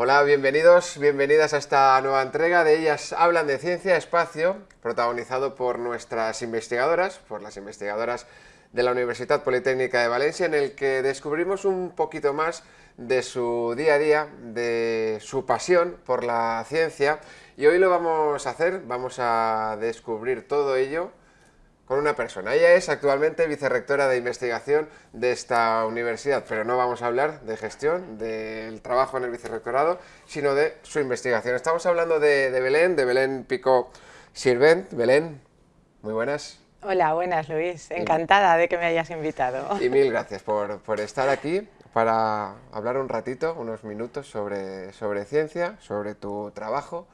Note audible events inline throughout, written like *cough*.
Hola, bienvenidos, bienvenidas a esta nueva entrega de Ellas Hablan de Ciencia Espacio, protagonizado por nuestras investigadoras, por las investigadoras de la Universidad Politécnica de Valencia, en el que descubrimos un poquito más de su día a día, de su pasión por la ciencia, y hoy lo vamos a hacer, vamos a descubrir todo ello con una persona. Ella es actualmente vicerrectora de investigación de esta universidad, pero no vamos a hablar de gestión, del trabajo en el vicerrectorado, sino de su investigación. Estamos hablando de, Belén, de Belén Pico Sirvent. Belén, muy buenas. Hola, buenas Luis, encantada de que me hayas invitado. Y mil *laughs* gracias por, por estar aquí para hablar un ratito, unos minutos sobre, sobre ciencia, sobre tu trabajo,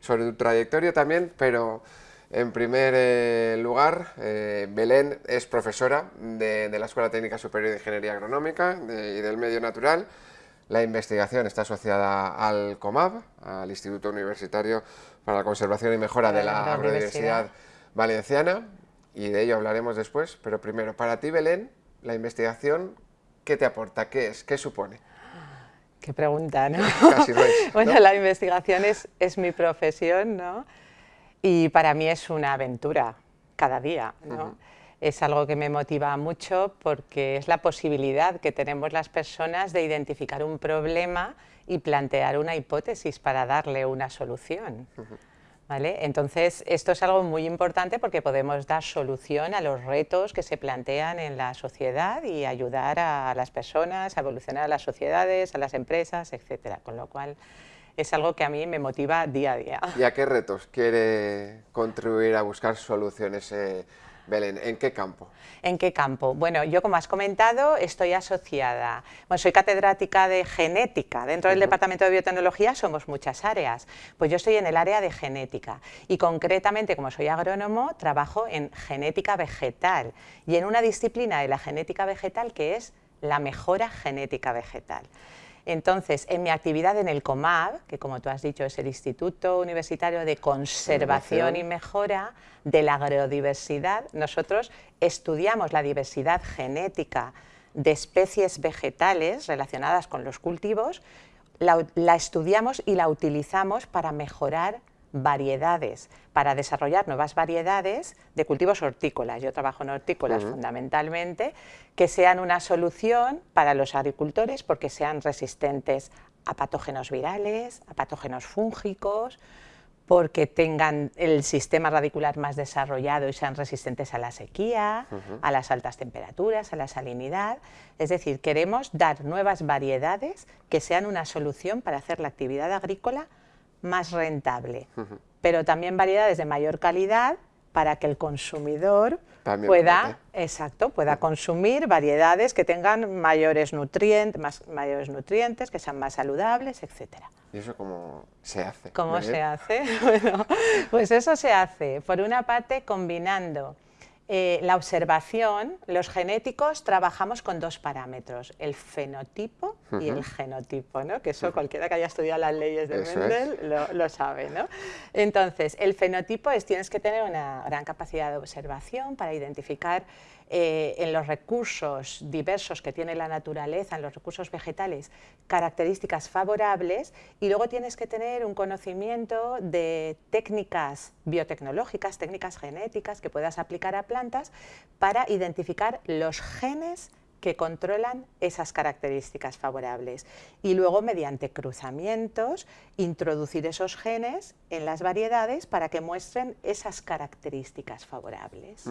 sobre tu trayectoria también, pero en primer eh, lugar, eh, Belén es profesora de, la Escuela Técnica Superior de Ingeniería Agronómica y del Medio Natural. La investigación está asociada al COMAB, al Instituto Universitario para la Conservación y Mejora de la, Agrodiversidad Valenciana, y de ello hablaremos después. Pero primero, para ti, Belén, la investigación, ¿qué te aporta? ¿Qué es? ¿Qué supone? Qué pregunta, ¿no? Casi *laughs* Bueno, la investigación es, es mi profesión, ¿no? Y para mí es una aventura cada día. Es algo que me motiva mucho porque es la posibilidad que tenemos las personas de identificar un problema y plantear una hipótesis para darle una solución. ¿Vale? Entonces, esto es algo muy importante porque podemos dar solución a los retos que se plantean en la sociedad y ayudar a las personas a evolucionar a las sociedades, a las empresas, etcétera. Con lo cual, es algo que a mí me motiva día a día. ¿Y a qué retos quiere contribuir a buscar soluciones eh, Belén, ¿en qué campo? ¿En qué campo? Bueno, yo como has comentado estoy asociada, bueno, soy catedrática de genética, dentro del Departamento de Biotecnología somos muchas áreas, pues yo estoy en el área de genética y concretamente como soy agrónomo trabajo en genética vegetal y en una disciplina de la genética vegetal que es la mejora genética vegetal. Entonces, en mi actividad en el COMAB, que como tú has dicho es el Instituto Universitario de Conservación y Mejora de la Agrodiversidad, nosotros estudiamos la diversidad genética de especies vegetales relacionadas con los cultivos, la, la estudiamos y la utilizamos para mejorar variedades, para desarrollar nuevas variedades de cultivos hortícolas. Yo trabajo en hortícolas fundamentalmente, que sean una solución para los agricultores porque sean resistentes a patógenos virales, a patógenos fúngicos, porque tengan el sistema radicular más desarrollado y sean resistentes a la sequía, a las altas temperaturas, a la salinidad. Es decir, queremos dar nuevas variedades que sean una solución para hacer la actividad agrícola más rentable, pero también variedades de mayor calidad para que el consumidor pueda, exacto, pueda consumir variedades que tengan mayores nutrientes, más, mayores nutrientes, que sean más saludables, etcétera. ¿Y eso cómo se hace? ¿Cómo se hace? *laughs* Bueno, pues eso se hace, por una parte, combinando eh, la observación, los genéticos trabajamos con dos parámetros, el fenotipo y el genotipo, ¿no? que eso cualquiera que haya estudiado las leyes de Mendel lo, sabe. ¿no? Entonces, el fenotipo es tienes que tener una gran capacidad de observación para identificar eh, en los recursos diversos que tiene la naturaleza, en los recursos vegetales, características favorables y luego tienes que tener un conocimiento de técnicas biotecnológicas, técnicas genéticas que puedas aplicar a plantas para identificar los genes que controlan esas características favorables y luego mediante cruzamientos introducir esos genes en las variedades para que muestren esas características favorables.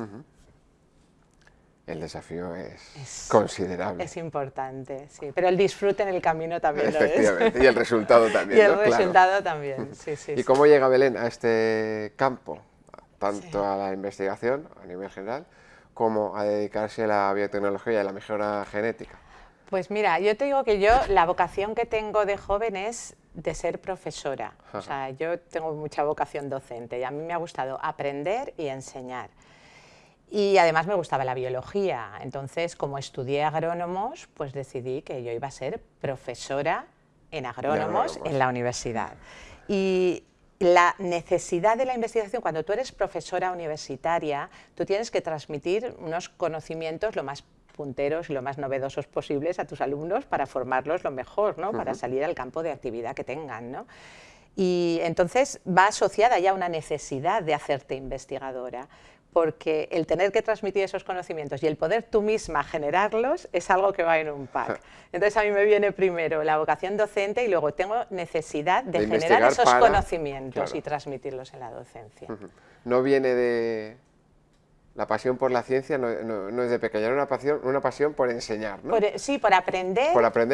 El desafío es, considerable. Es importante, sí. Pero el disfrute en el camino también Efectivamente, y el resultado *laughs* también. y el resultado también, sí, sí. ¿Y cómo llega Belén a este campo, tanto a la investigación a nivel general, como a dedicarse a la biotecnología y a la mejora genética? Pues mira, yo te digo que yo, la vocación que tengo de joven es de ser profesora. O sea, yo tengo mucha vocación docente y a mí me ha gustado aprender y enseñar. Y además me gustaba la biología, entonces como estudié agrónomos, pues decidí que yo iba a ser profesora en agrónomos, en la universidad. Y la necesidad de la investigación, cuando tú eres profesora universitaria, tú tienes que transmitir unos conocimientos lo más punteros y lo más novedosos posibles a tus alumnos para formarlos lo mejor, ¿no? para salir al campo de actividad que tengan. ¿no? Y entonces va asociada ya una necesidad de hacerte investigadora, porque el tener que transmitir esos conocimientos y el poder tú misma generarlos es algo que va en un pack. Entonces a mí me viene primero la vocación docente y luego tengo necesidad de, generar esos conocimientos y transmitirlos en la docencia. No viene de, la pasión por la ciencia no, es de pequeña, era una pasión, una pasión por enseñar, ¿no? E, sí, por aprender,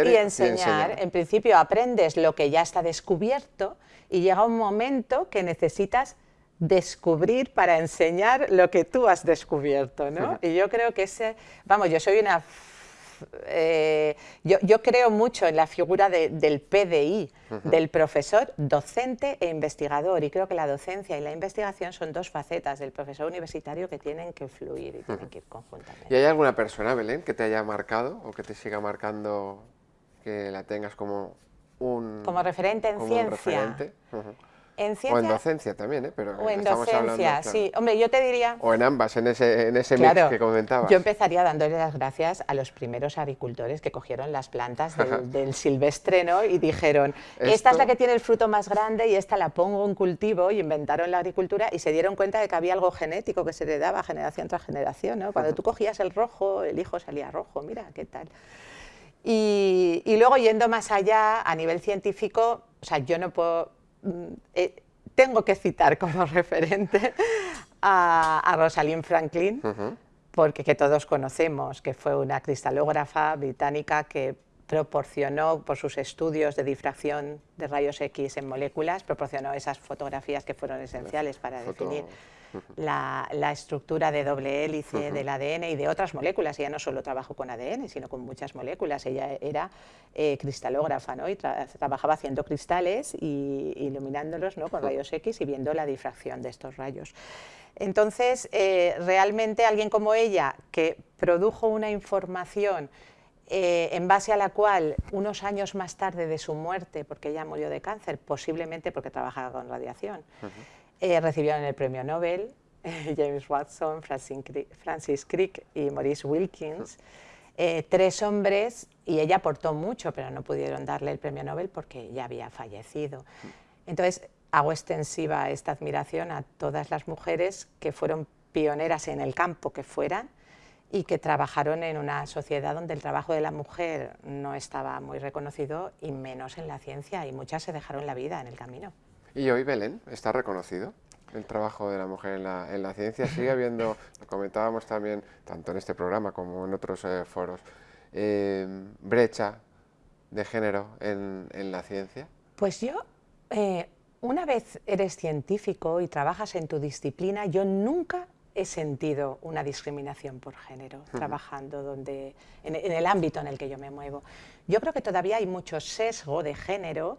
y, enseñar. En principio aprendes lo que ya está descubierto y llega un momento que necesitas descubrir para enseñar lo que tú has descubierto, ¿no? Y yo creo que ese, vamos, yo soy una eh, yo, creo mucho en la figura del PDI, del profesor docente e investigador, y creo que la docencia y la investigación son dos facetas del profesor universitario que tienen que fluir y tienen que ir conjuntamente. ¿Y hay alguna persona, Belén, que te haya marcado o que te siga marcando, que la tengas como un... Como referente en ciencia. En ciencia, o en docencia también, ¿eh? Pero o en docencia, sí. Hombre, yo te diría... O en ambas, en ese, en ese mix que comentabas. Yo empezaría dándole las gracias a los primeros agricultores que cogieron las plantas del, *laughs* silvestre ¿no? y dijeron, esta es la que tiene el fruto más grande y esta la pongo en cultivo y inventaron la agricultura y se dieron cuenta de que había algo genético que se le daba generación tras generación. ¿no? Cuando *laughs* tú cogías el rojo, el hijo salía rojo, mira, qué tal. Y, y luego yendo más allá, a nivel científico, o sea, yo no puedo eh, tengo que citar como *laughs* referente a, Rosalind Franklin, porque que todos conocemos, que fue una cristalógrafa británica que proporcionó por sus estudios de difracción de rayos X en moléculas, proporcionó esas fotografías que fueron esenciales para definir la, estructura de doble hélice del ADN y de otras moléculas. Ella no solo trabajó con ADN, sino con muchas moléculas. Ella era eh, cristalógrafa ¿no? y trabajaba haciendo cristales y iluminándolos ¿no? con rayos X y viendo la difracción de estos rayos. Entonces, eh, realmente alguien como ella, que produjo una información eh, en base a la cual unos años más tarde de su muerte, porque ella murió de cáncer, posiblemente porque trabajaba con radiación, eh, recibieron el premio Nobel, *laughs* James Watson, Francis Crick y Maurice Wilkins, eh, tres hombres, y ella aportó mucho, pero no pudieron darle el premio Nobel porque ya había fallecido. Entonces, hago extensiva esta admiración a todas las mujeres que fueron pioneras en el campo que fueran y que trabajaron en una sociedad donde el trabajo de la mujer no estaba muy reconocido y menos en la ciencia, y muchas se dejaron la vida en el camino. ¿Y hoy, Belén, está reconocido el trabajo de la mujer en la, en la ciencia? Sigue *laughs* habiendo, lo comentábamos también, tanto en este programa como en otros eh, foros, eh, brecha de género en, en, la ciencia? Pues yo, eh, una vez eres científico y trabajas en tu disciplina, yo nunca he sentido una discriminación por género trabajando donde, en, en, el ámbito en el que yo me muevo. Yo creo que todavía hay mucho sesgo de género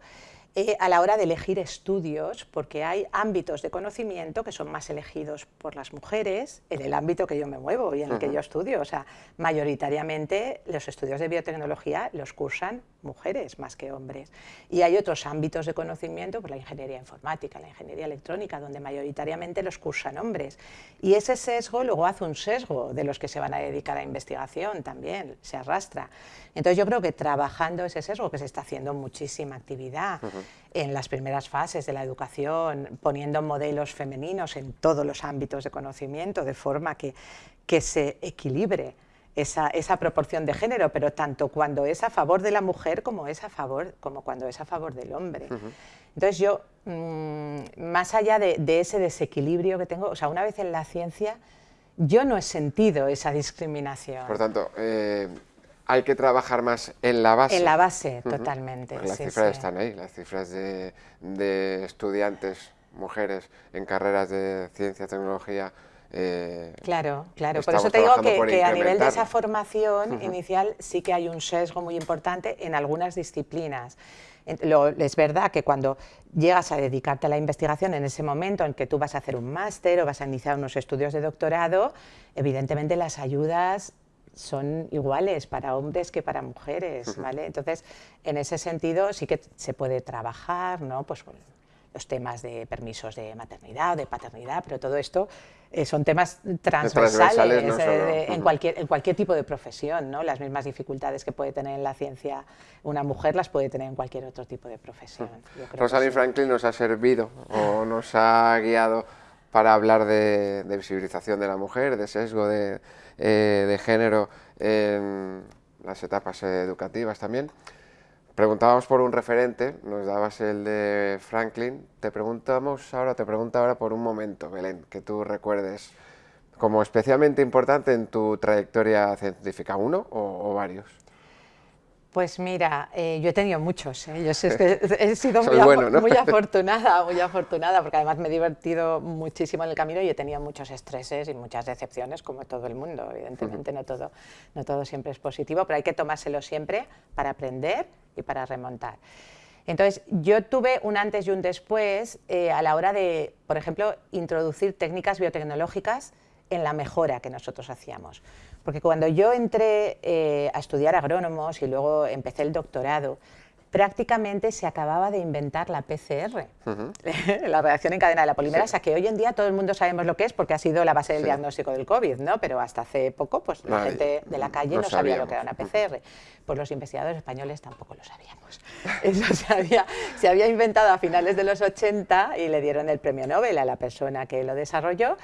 eh, a la hora de elegir estudios, porque hay ámbitos de conocimiento que son más elegidos por las mujeres en el ámbito que yo me muevo y en el que yo estudio. O sea, mayoritariamente los estudios de biotecnología los cursan mujeres más que hombres. Y hay otros ámbitos de conocimiento, pues la ingeniería informática, la ingeniería electrónica, donde mayoritariamente los cursan hombres. Y ese sesgo luego hace un sesgo de los que se van a dedicar a investigación también, se arrastra. Entonces yo creo que trabajando ese sesgo, que se está haciendo muchísima actividad, en las primeras fases de la educación, poniendo modelos femeninos en todos los ámbitos de conocimiento, de forma que, que se equilibre esa, esa, proporción de género, pero tanto cuando es a favor de la mujer como, es a favor, como cuando es a favor del hombre. Entonces yo, mm, más allá de, ese desequilibrio que tengo, o sea, una vez en la ciencia, yo no he sentido esa discriminación. Por tanto, eh, hay que trabajar más en la base. En la base, totalmente. las cifras están ahí, las cifras de, estudiantes, mujeres en carreras de ciencia, tecnología. Eh, claro, claro. Por eso te digo que, a nivel de esa formación inicial sí que hay un sesgo muy importante en algunas disciplinas. es verdad que cuando llegas a dedicarte a la investigación en ese momento en que tú vas a hacer un máster o vas a iniciar unos estudios de doctorado, evidentemente las ayudas son iguales para hombres que para mujeres, ¿vale? Entonces, en ese sentido sí que se puede trabajar, ¿no? Pues los temas de permisos de maternidad o de paternidad, pero todo esto eh, son temas transversales, en, cualquier, en cualquier tipo de profesión, ¿no? Las mismas dificultades que puede tener en la ciencia una mujer las puede tener en cualquier otro tipo de profesión. Rosalind Franklin nos ha servido o nos ha guiado para hablar de, visibilización de la mujer, de sesgo de, eh, de género en las etapas educativas también. Preguntábamos por un referente, nos dabas el de Franklin, te preguntamos ahora, te pregunto ahora por un momento, Belén, que tú recuerdes como especialmente importante en tu trayectoria científica, uno o varios. Pues mira, eh, yo he tenido muchos, ¿eh? yo sé que *laughs* he sido muy, *laughs* afortunada, muy afortunada, porque además me he divertido muchísimo en el camino y he tenido muchos estreses y muchas decepciones, como todo el mundo, evidentemente no, todo, no todo siempre es positivo, pero hay que tomárselo siempre para aprender y para remontar. Entonces, yo tuve un antes y un después eh, a la hora de, por ejemplo, introducir técnicas biotecnológicas en la mejora que nosotros hacíamos. Porque cuando yo entré eh, a estudiar agrónomos y luego empecé el doctorado, prácticamente se acababa de inventar la PCR, *laughs* la reacción en cadena de la polimerasa, que hoy en día todo el mundo sabemos lo que es porque ha sido la base del diagnóstico del COVID, ¿no? pero hasta hace poco pues, la gente de la calle no, sabía lo que era una PCR. Pues los investigadores españoles tampoco lo sabíamos. *laughs* Eso se había, se había inventado a finales de los 80 y le dieron el premio Nobel a la persona que lo desarrolló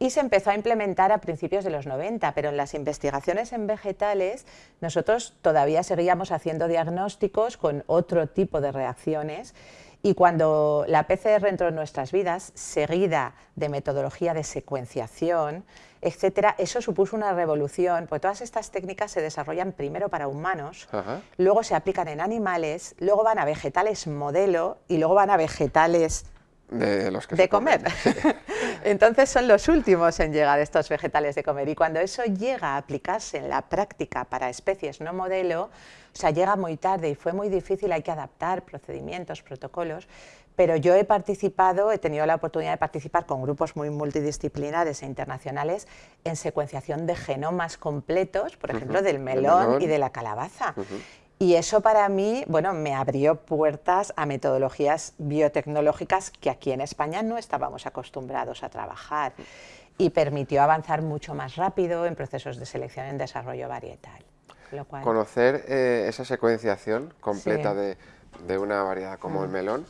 y se empezó a implementar a principios de los 90, pero en las investigaciones en vegetales nosotros todavía seguíamos haciendo diagnósticos con otro tipo de reacciones. Y cuando la PCR entró en nuestras vidas, seguida de metodología de secuenciación, etcétera, eso supuso una revolución, porque todas estas técnicas se desarrollan primero para humanos, luego se aplican en animales, luego van a vegetales modelo y luego van a vegetales de, los que de comer. Entonces son los últimos en llegar estos vegetales de comer. Y cuando eso llega a aplicarse en la práctica para especies no modelo, o sea, llega muy tarde y fue muy difícil, hay que adaptar procedimientos, protocolos, pero yo he participado, he tenido la oportunidad de participar con grupos muy multidisciplinares e internacionales en secuenciación de genomas completos, por ejemplo, del melón, y de la calabaza. Y eso para mí, bueno, me abrió puertas a metodologías biotecnológicas que aquí en España no estábamos acostumbrados a trabajar y permitió avanzar mucho más rápido en procesos de selección en desarrollo varietal. Conocer eh, esa secuenciación completa de, de, una variedad como el mm. melón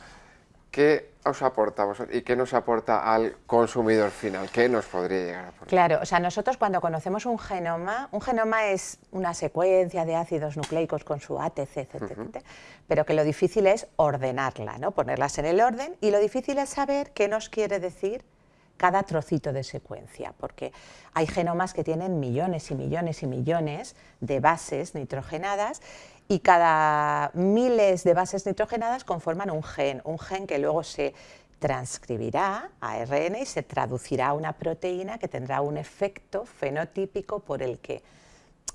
¿qué os aporta y qué nos aporta al consumidor final? ¿Qué nos podría llegar a aportar? Claro, o sea, nosotros cuando conocemos un genoma, un genoma es una secuencia de ácidos nucleicos con su ATC, etc., pero que lo difícil es ordenarla, ¿no? ponerlas en el orden, y lo difícil es saber qué nos quiere decir cada trocito de secuencia, porque hay genomas que tienen millones y millones y millones de bases nitrogenadas y cada miles de bases nitrogenadas conforman un gen, un gen que luego se transcribirá a ARN y se traducirá a una proteína que tendrá un efecto fenotípico por el que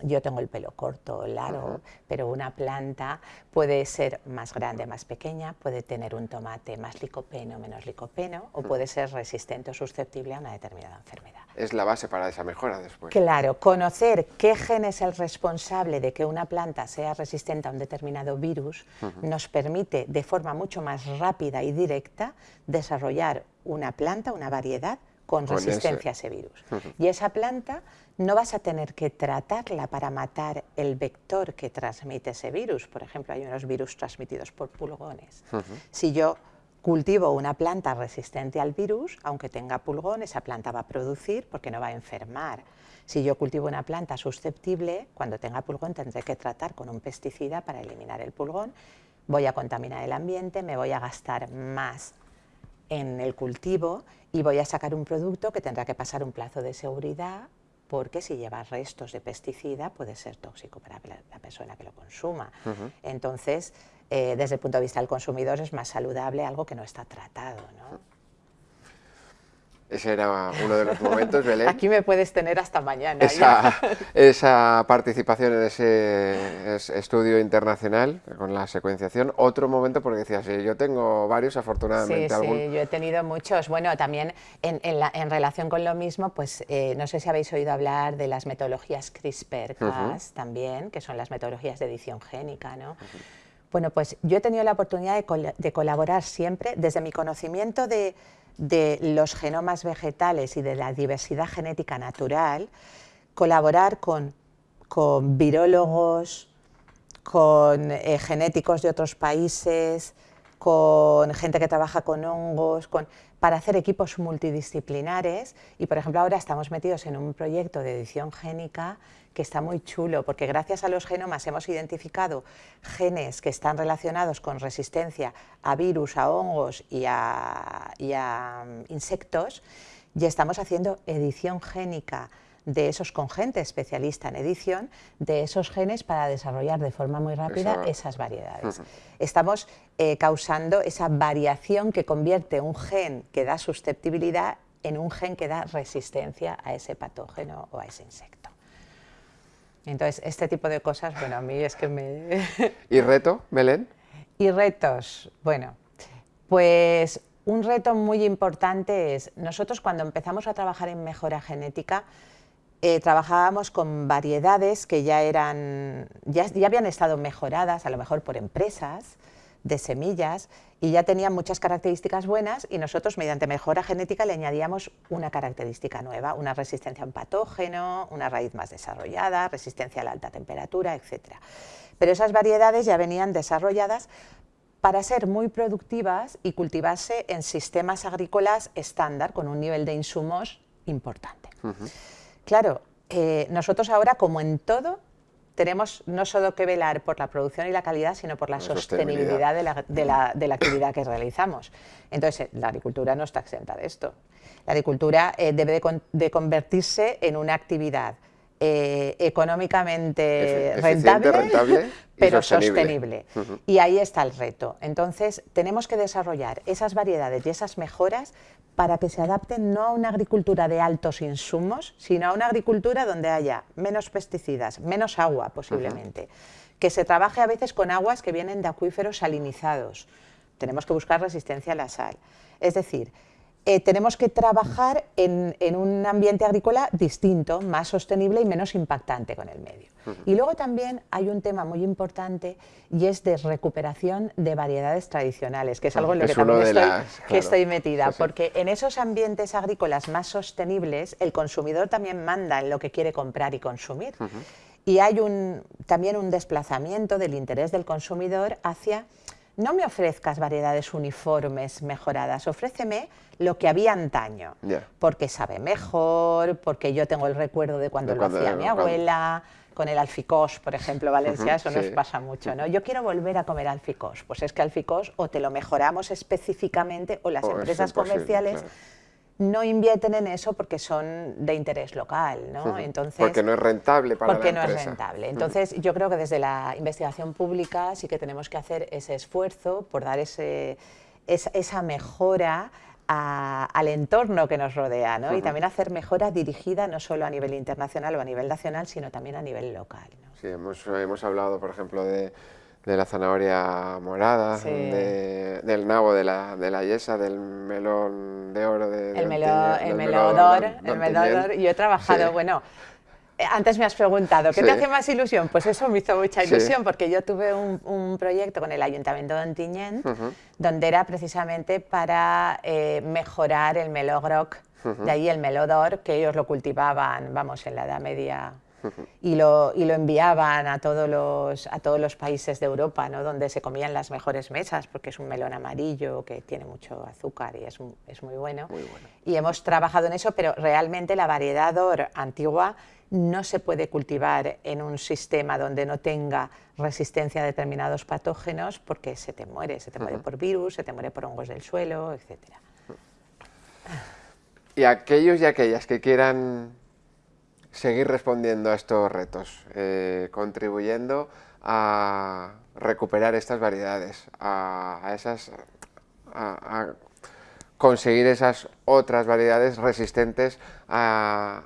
yo tengo el pelo corto o largo, pero una planta puede ser más grande, más pequeña, puede tener un tomate más licopeno, menos licopeno, o puede ser resistente o susceptible a una determinada enfermedad. Es la base para esa mejora después. Claro, conocer qué gen es el responsable de que una planta sea resistente a un determinado virus nos permite de forma mucho más rápida y directa desarrollar una planta, una variedad con, resistencia a ese virus. Y esa planta no vas a tener que tratarla para matar el vector que transmite ese virus. Por ejemplo, hay unos virus transmitidos por pulgones. Si yo cultivo una planta resistente al virus, aunque tenga pulgón, esa planta va a producir porque no va a enfermar. Si yo cultivo una planta susceptible, cuando tenga pulgón tendré que tratar con un pesticida para eliminar el pulgón, voy a contaminar el ambiente, me voy a gastar más en el cultivo y voy a sacar un producto que tendrá que pasar un plazo de seguridad porque si lleva restos de pesticida puede ser tóxico para la persona que lo consuma. Entonces, eh, desde el punto de vista del consumidor es más saludable algo que no está tratado. ¿no? Ese era uno de los momentos, Belén. Aquí me puedes tener hasta mañana. Esa, participación en ese estudio internacional con la secuenciación. Otro momento, porque decías, sí, yo tengo varios, afortunadamente. Sí, sí, yo he tenido muchos. Bueno, también en, relación con lo mismo, pues eh, no sé si habéis oído hablar de las metodologías CRISPR-Cas también, que son las metodologías de edición génica, ¿no? Bueno, pues yo he tenido la oportunidad de, colaborar siempre desde mi conocimiento de, los genomas vegetales y de la diversidad genética natural, colaborar con, con virólogos, con eh, genéticos de otros países, con gente que trabaja con hongos, con, para hacer equipos multidisciplinares. Y por ejemplo ahora estamos metidos en un proyecto de edición génica que está muy chulo porque gracias a los genomas hemos identificado genes que están relacionados con resistencia a virus, a hongos y a, mm, insectos y estamos haciendo edición génica de esos con gente especialista en edición, de esos genes para desarrollar de forma muy rápida esas variedades. Estamos eh, causando esa variación que convierte un gen que da susceptibilidad en un gen que da resistencia a ese patógeno o a ese insecto. Entonces, este tipo de cosas, bueno, a mí es que me... *laughs* ¿Y reto, Belén? Y retos, bueno, pues un reto muy importante es, nosotros cuando empezamos a trabajar en mejora genética, eh, trabajábamos con variedades que ya, eran, ya, habían estado mejoradas, a lo mejor por empresas de semillas, y ya tenían muchas características buenas y nosotros mediante mejora genética le añadíamos una característica nueva, una resistencia a un patógeno, una raíz más desarrollada, resistencia a la alta temperatura, etc. Pero esas variedades ya venían desarrolladas para ser muy productivas y cultivarse en sistemas agrícolas estándar con un nivel de insumos importante. Claro, eh, nosotros ahora, como en todo, tenemos no solo que velar por la producción y la calidad, sino por la, sostenibilidad, de, la, actividad que realizamos. Entonces, la agricultura no está exenta de esto. La agricultura eh, debe de, convertirse en una actividad eh, económicamente rentable, *laughs* pero sostenible. Y ahí está el reto. Entonces, tenemos que desarrollar esas variedades y esas mejoras para que se adapten no a una agricultura de altos insumos, sino a una agricultura donde haya menos pesticidas, menos agua posiblemente, que se trabaje a veces con aguas que vienen de acuíferos salinizados. Tenemos que buscar resistencia a la sal. Es decir, eh, tenemos que trabajar en, un ambiente agrícola distinto, más sostenible y menos impactante con el medio. Y luego también hay un tema muy importante y es de recuperación de variedades tradicionales, que es algo en lo que también estoy, metida, porque en esos ambientes agrícolas más sostenibles el consumidor también manda en lo que quiere comprar y consumir. Y hay un, también un desplazamiento del interés del consumidor hacia no me ofrezcas variedades uniformes mejoradas, ofréceme lo que había antaño, porque sabe mejor, porque yo tengo el recuerdo de cuando, lo hacía mi abuela, con el alficós, por ejemplo, Valencia, eso nos pasa mucho, ¿no? Yo quiero volver a comer alficós, pues es que alficós o te lo mejoramos específicamente o las empresas comerciales no invierten en eso porque son de interés local, ¿no? Entonces, porque no es rentable para porque la empresa. no es rentable. Entonces, yo creo que desde la investigación pública sí que tenemos que hacer ese esfuerzo por dar ese, esa, mejora al entorno que nos rodea, ¿no? Y también hacer mejora dirigida no solo a nivel internacional o a nivel nacional, sino también a nivel local. Sí, hemos, hemos hablado, por ejemplo, de de la zanahoria morada, del nabo de la, de la yesa, del melón de oro. De, el, melón, el melodor, el melodor. Yo he trabajado, bueno, eh, antes me has preguntado, ¿qué te hace más ilusión? Pues eso me hizo mucha ilusión, porque yo tuve un, proyecto con el Ayuntamiento de Ontinyent, donde era precisamente para eh, mejorar el melogroc, de ahí el melodor, que ellos lo cultivaban, vamos, en la Edad Media y lo, y lo enviaban a todos, los, a todos los países de Europa, ¿no? donde se comían las mejores mesas, porque es un melón amarillo que tiene mucho azúcar y es, es muy, bueno. Y hemos trabajado en eso, pero realmente la variedad DOR antigua no se puede cultivar en un sistema donde no tenga resistencia a determinados patógenos porque se te muere, se te muere por virus, se te muere por hongos del suelo, etc. Y aquellos y aquellas que quieran seguir respondiendo a estos retos, eh, contribuyendo a recuperar estas variedades, a, esas, a, conseguir esas otras variedades resistentes a,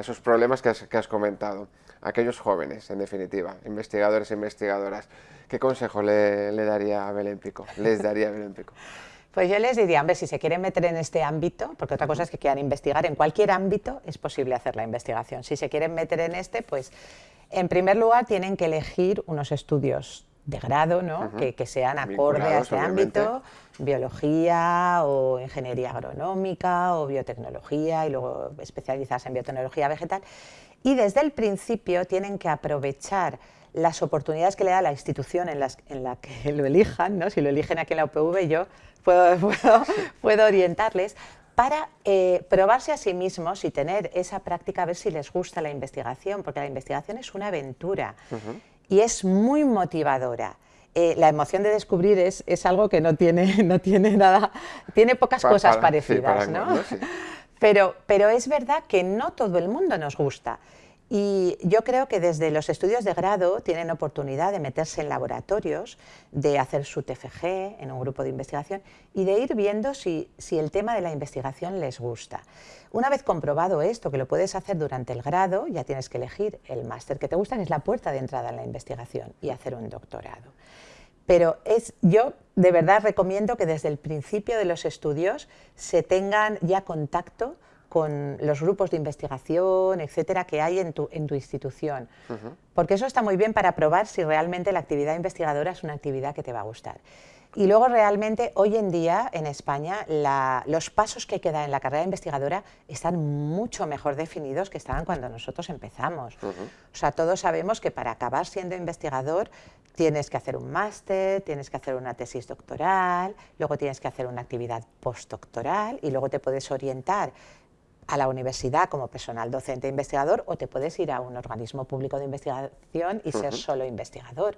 esos problemas que has, comentado. Aquellos jóvenes, en definitiva, investigadores e investigadoras, ¿qué consejo le, le daría a Belén Pico? Les daría a Belén Pico. *laughs* Pues yo les diría, hombre, si se quieren meter en este ámbito, porque otra cosa es que quieran investigar, en cualquier ámbito es posible hacer la investigación. Si se quieren meter en este, pues en primer lugar tienen que elegir unos estudios de grado, ¿no? que, sean acorde a este ámbito, biología o ingeniería agronómica o biotecnología y luego especializarse en biotecnología vegetal. Y desde el principio tienen que aprovechar las oportunidades que le da la institución en, en la que *laughs* lo elijan, ¿no? si lo eligen aquí en la UPV yo *laughs* puedo, puedo, orientarles, para eh, probarse a sí mismos y tener esa práctica, a ver si les gusta la investigación, porque la investigación es una aventura y es muy motivadora. Eh, la emoción de descubrir es, es, algo que no tiene, *laughs* no tiene nada, tiene pocas cosas parecidas, ¿no? Pero, pero es verdad que no todo el mundo nos gusta. Y yo creo que desde los estudios de grado tienen oportunidad de meterse en laboratorios, de hacer su TFG en un grupo de investigación y de ir viendo si, el tema de la investigación les gusta. Una vez comprobado esto, que lo puedes hacer durante el grado, ya tienes que elegir el máster que te gusta, es la puerta de entrada en la investigación, y hacer un doctorado. Pero es, yo de verdad recomiendo que desde el principio de los estudios se tengan ya contacto con los grupos de investigación, etcétera, que hay en tu, en tu institución. Porque eso está muy bien para probar si realmente la actividad investigadora es una actividad que te va a gustar. Y luego realmente hoy en día en España los pasos que quedan en la carrera investigadora están mucho mejor definidos que estaban cuando nosotros empezamos. O sea, todos sabemos que para acabar siendo investigador tienes que hacer un máster, tienes que hacer una tesis doctoral, luego tienes que hacer una actividad postdoctoral y luego te puedes orientar a la universidad como personal docente e investigador o te puedes ir a un organismo público de investigación y ser solo investigador.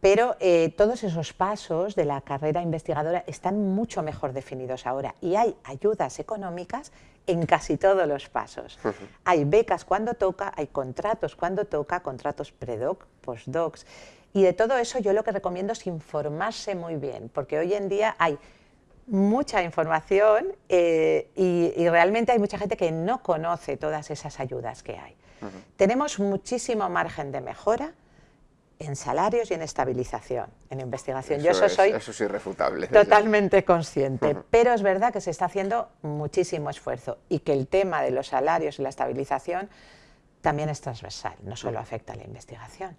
Pero eh, todos esos pasos de la carrera investigadora están mucho mejor definidos ahora y hay ayudas económicas en casi todos los pasos. Hay becas cuando toca, hay contratos cuando toca, contratos predoc, postdocs. Y de todo eso yo lo que recomiendo es informarse muy bien, porque hoy en día hay mucha información eh, y, realmente hay mucha gente que no conoce todas esas ayudas que hay. Tenemos muchísimo margen de mejora en salarios y en estabilización, en investigación. Yo eso soy eso es irrefutable. Totalmente consciente, pero es verdad que se está haciendo muchísimo esfuerzo y que el tema de los salarios y la estabilización también es transversal, no solo afecta a la investigación.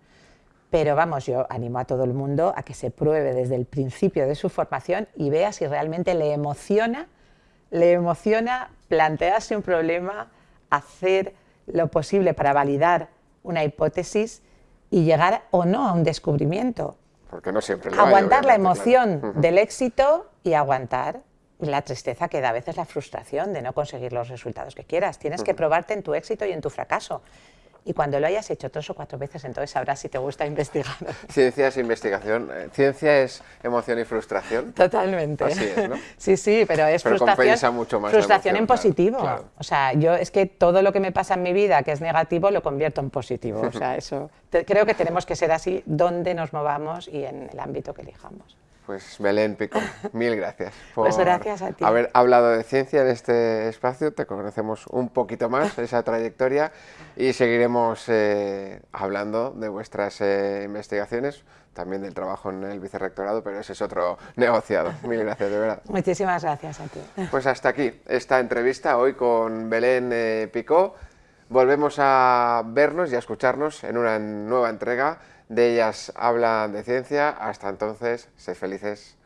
Pero vamos, yo animo a todo el mundo a que se pruebe desde el principio de su formación y vea si realmente le emociona, le emociona plantearse un problema, hacer lo posible para validar una hipótesis y llegar o no a un descubrimiento. Porque no siempre Aguantar la emoción del éxito y aguantar la tristeza que da a veces la frustración de no conseguir los resultados que quieras. Tienes que probarte en tu éxito y en tu fracaso y cuando lo hayas hecho tres o cuatro veces, entonces sabrás si te gusta investigar. *laughs* Ciencia es investigación, eh, ciencia es emoción y frustración. Totalmente. Así es, ¿no? *laughs* Sí, sí, pero es pero frustración. mucho más frustración en positivo. O sea, yo es que todo lo que me pasa en mi vida que es negativo lo convierto en positivo. O sea, *laughs* eso creo que tenemos que ser así donde nos movamos y en el ámbito que elijamos. Pues Belén Pico, *laughs* mil gracias pues gracias a ti. haber hablado de ciencia en este espacio, te conocemos un poquito más, *laughs* esa trayectoria, y seguiremos eh, hablando de vuestras eh, investigaciones, también del trabajo en el vicerrectorado, pero ese es otro negociado. Mil gracias, de verdad. Muchísimas gracias a ti. Pues hasta aquí esta entrevista hoy con Belén eh, Picó. Volvemos a vernos y a escucharnos en una nueva entrega de ellas hablan de ciencia. Hasta entonces, sé felices.